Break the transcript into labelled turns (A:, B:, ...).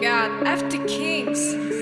A: god, after kings.